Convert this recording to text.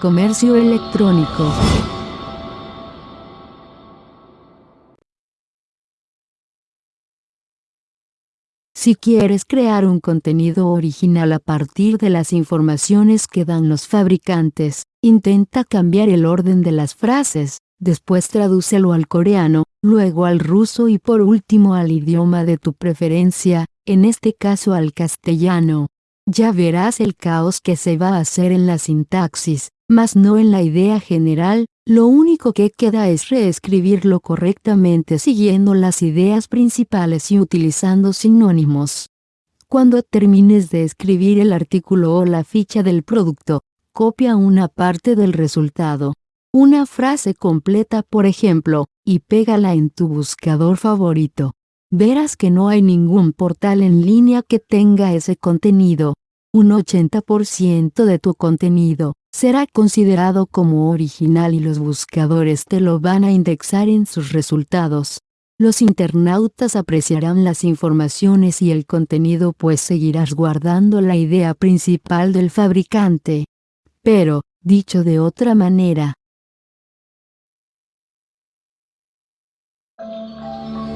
Comercio electrónico. Si quieres crear un contenido original a partir de las informaciones que dan los fabricantes, intenta cambiar el orden de las frases, después tradúcelo al coreano, luego al ruso y por último al idioma de tu preferencia, en este caso al castellano. Ya verás el caos que se va a hacer en la sintaxis, mas no en la idea general, lo único que queda es reescribirlo correctamente siguiendo las ideas principales y utilizando sinónimos. Cuando termines de escribir el artículo o la ficha del producto, copia una parte del resultado. Una frase completa por ejemplo, y pégala en tu buscador favorito. Verás que no hay ningún portal en línea que tenga ese contenido. Un 80% de tu contenido, será considerado como original y los buscadores te lo van a indexar en sus resultados. Los internautas apreciarán las informaciones y el contenido pues seguirás guardando la idea principal del fabricante. Pero, dicho de otra manera, Música